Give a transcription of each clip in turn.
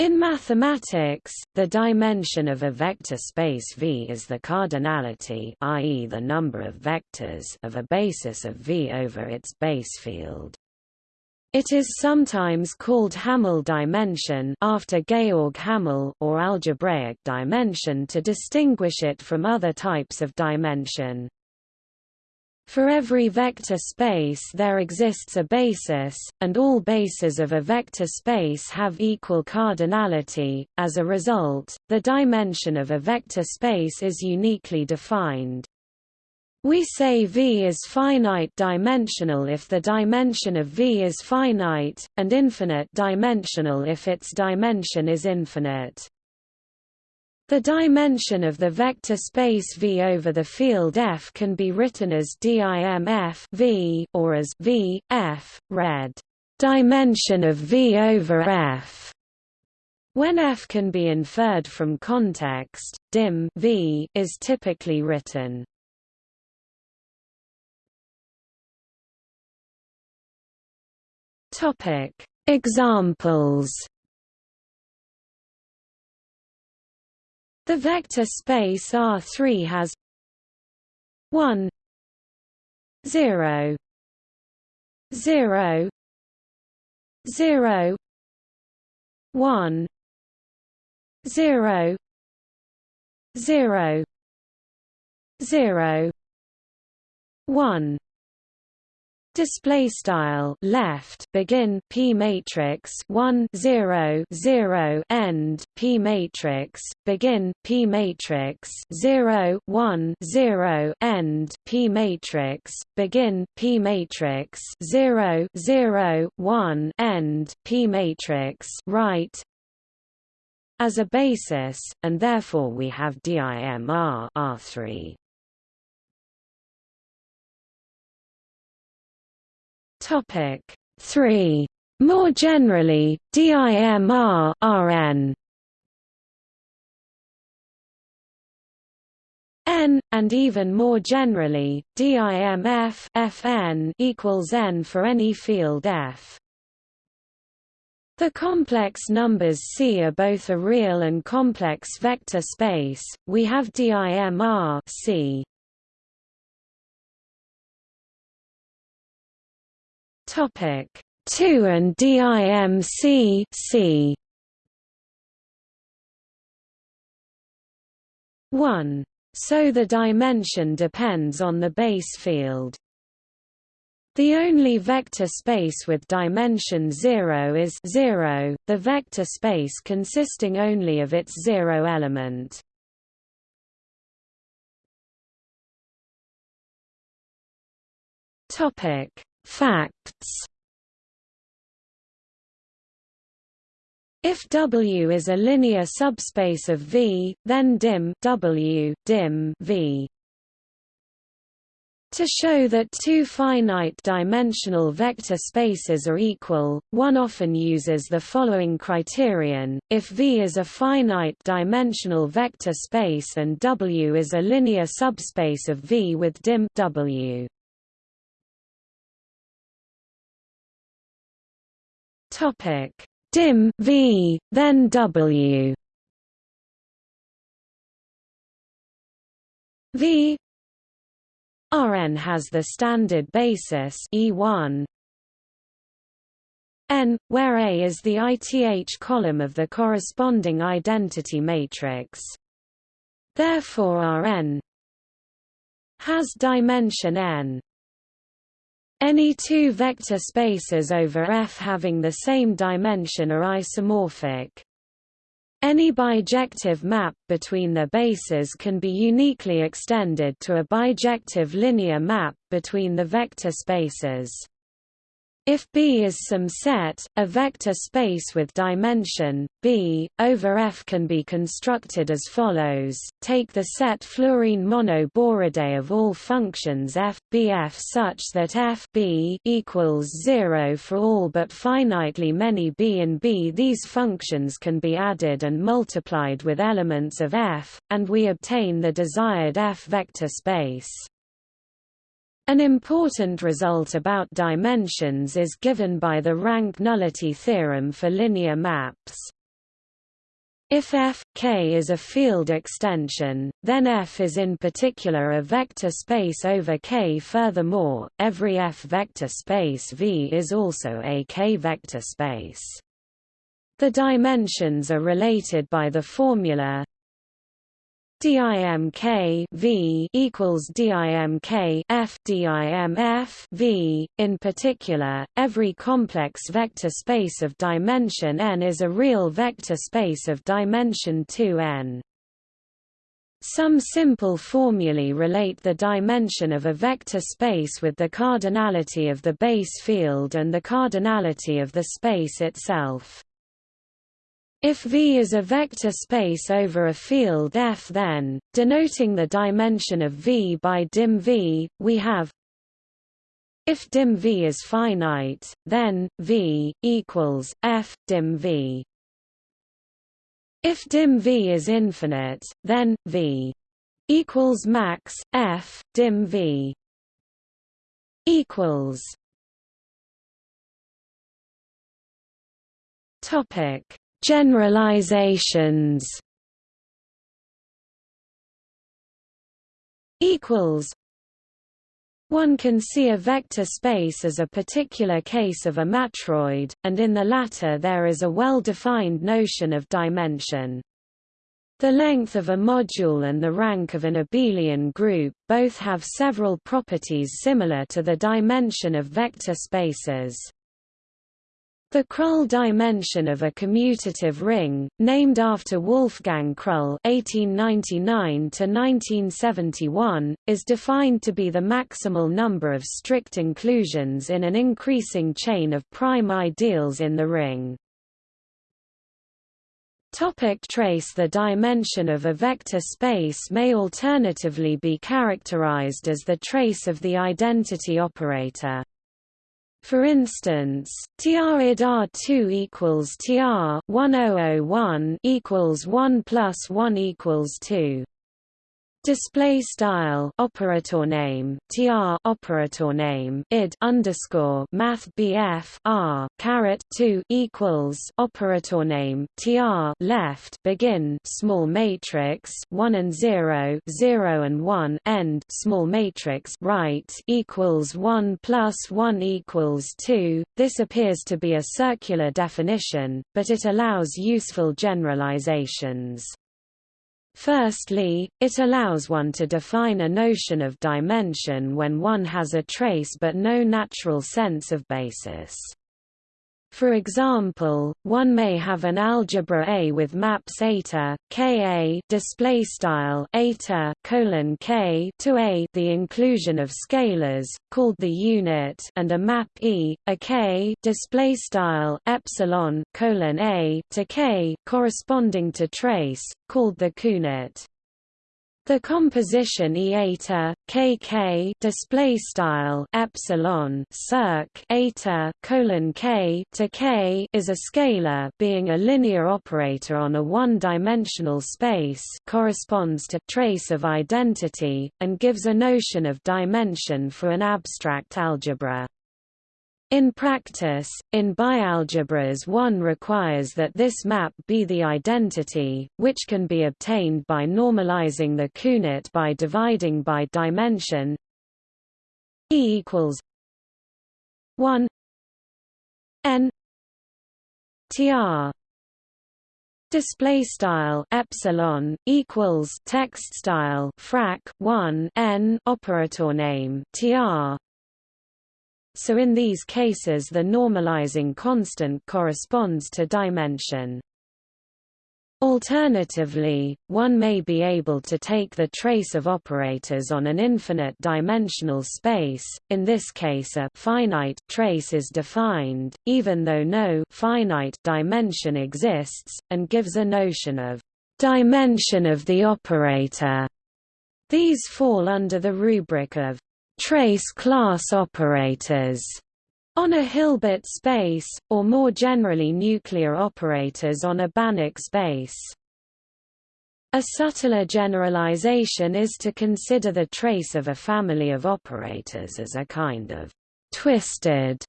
In mathematics, the dimension of a vector space V is the cardinality i.e. the number of vectors of a basis of V over its base field. It is sometimes called Hamel dimension after Georg Hamel or algebraic dimension to distinguish it from other types of dimension. For every vector space there exists a basis, and all bases of a vector space have equal cardinality. As a result, the dimension of a vector space is uniquely defined. We say V is finite dimensional if the dimension of V is finite, and infinite dimensional if its dimension is infinite. The dimension of the vector space V over the field F can be written as dim F V or as V F read dimension of V over F. When F can be inferred from context, dim V is typically written. Topic: Examples The vector space R3 has 1 0 0 0 1 0 0 0 1 Display style left begin p matrix 1 0 0 end p matrix begin p matrix 0 1 0 end p matrix begin p matrix 0 0 1 end p matrix right. As a basis and therefore we have DIMR R3 Topic 3. More generally, DIMR Rn n, and even more generally, DIMF Fn equals n for any field F. The complex numbers C are both a real and complex vector space. We have DIMR C Topic 2 and DIMC C 1. So the dimension depends on the base field. The only vector space with dimension 0 is 0, the vector space consisting only of its zero element. Topic Facts If W is a linear subspace of V, then dim W dim V. To show that two finite-dimensional vector spaces are equal, one often uses the following criterion, if V is a finite-dimensional vector space and W is a linear subspace of V with dim W. Topic dim v then w v Rn has the standard basis E1 n, where A is the ith column of the corresponding identity matrix. Therefore Rn has dimension n. Any two vector spaces over F having the same dimension are isomorphic. Any bijective map between their bases can be uniquely extended to a bijective linear map between the vector spaces. If B is some set, a vector space with dimension, B, over F can be constructed as follows. Take the set fluorine monoboridae of all functions f, bf such that f b equals 0 for all but finitely many b and b. These functions can be added and multiplied with elements of f, and we obtain the desired f vector space. An important result about dimensions is given by the rank nullity theorem for linear maps. If f, K is a field extension, then F is in particular a vector space over K. Furthermore, every F vector space V is also a K vector space. The dimensions are related by the formula DIMK V equals DIMK F DIMF V. In particular, every complex vector space of dimension n is a real vector space of dimension 2n. Some simple formulae relate the dimension of a vector space with the cardinality of the base field and the cardinality of the space itself. If V is a vector space over a field F then, denoting the dimension of V by dim V, we have if dim V is finite, then V equals F dim V. If dim V is infinite, then V equals max F dim V equals Topic Generalizations equals one can see a vector space as a particular case of a matroid, and in the latter there is a well-defined notion of dimension. The length of a module and the rank of an abelian group, both have several properties similar to the dimension of vector spaces. The Krull dimension of a commutative ring, named after Wolfgang Krull (1899–1971), is defined to be the maximal number of strict inclusions in an increasing chain of prime ideals in the ring. Topic trace The dimension of a vector space may alternatively be characterized as the trace of the identity operator. For instance, TR id R2 equals TR 1001 equals 1 plus 1 equals 2 display style operator name tr operator name id underscore math bf r caret 2 equals operator name tr left begin small matrix 1 and 0 0 and 1 end small matrix right equals 1 plus 1 equals 2 this appears to be a circular definition but it allows useful generalizations Firstly, it allows one to define a notion of dimension when one has a trace but no natural sense of basis. For example, one may have an algebra A with maps eta, Ka display style eta colon K to A, the inclusion of scalars called the unit, and a map E, a K display style epsilon colon A to K corresponding to trace, called the counit. The composition E eta kk display style epsilon circ eta colon k to k is a scalar being a linear operator on a one-dimensional space corresponds to trace of identity and gives a notion of dimension for an abstract algebra. In practice, in bialgebras one requires that this map be the identity, which can be obtained by normalizing the counit by dividing by dimension E equals 1 n tr display style epsilon equals text style frac 1 n operator name tr so in these cases the normalizing constant corresponds to dimension. Alternatively, one may be able to take the trace of operators on an infinite dimensional space, in this case a finite trace is defined, even though no finite dimension exists, and gives a notion of dimension of the operator. These fall under the rubric of trace class operators on a Hilbert space, or more generally nuclear operators on a Banach space. A subtler generalization is to consider the trace of a family of operators as a kind of twisted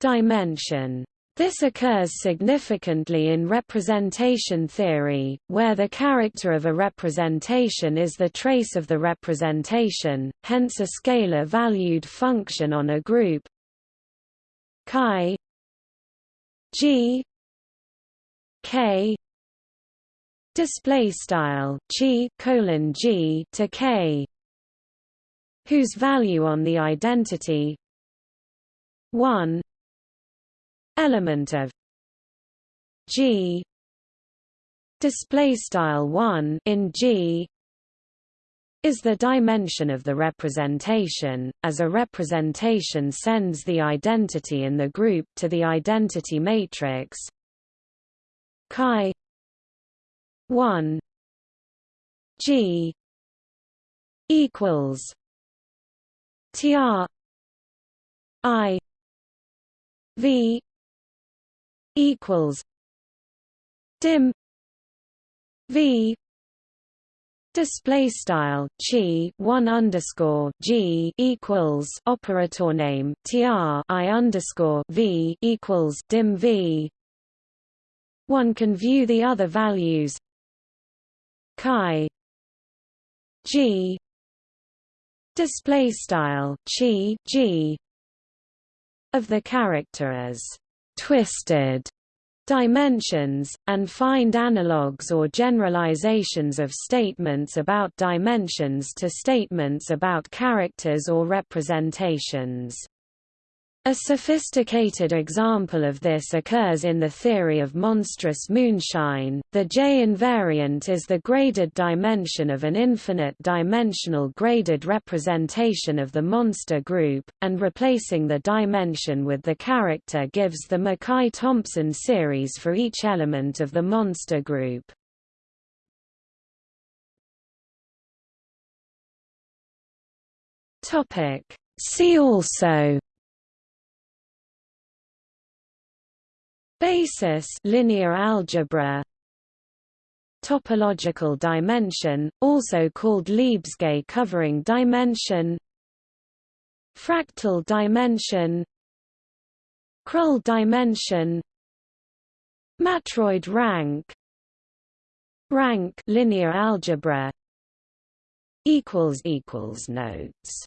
dimension. This occurs significantly in representation theory, where the character of a representation is the trace of the representation, hence a scalar-valued function on a group. Chi g k display style chi colon g to k whose value on the identity 1 element of G display style 1 in G is the dimension of the representation, as a representation sends the identity in the group to the identity matrix. Chi 1 G equals TR I V equals dim v display style chi 1 underscore g equals operator name tr i underscore v equals dim v. One can view the other values chi g display style chi g of the character as twisted dimensions, and find analogues or generalizations of statements about dimensions to statements about characters or representations. A sophisticated example of this occurs in the theory of monstrous moonshine. The J invariant is the graded dimension of an infinite-dimensional graded representation of the monster group, and replacing the dimension with the character gives the McKay-Thompson series for each element of the monster group. See also Basis linear algebra. Topological dimension, also called Lebesgue covering dimension. Fractal dimension. Krull dimension. Matroid rank. Rank linear algebra. Equals equals notes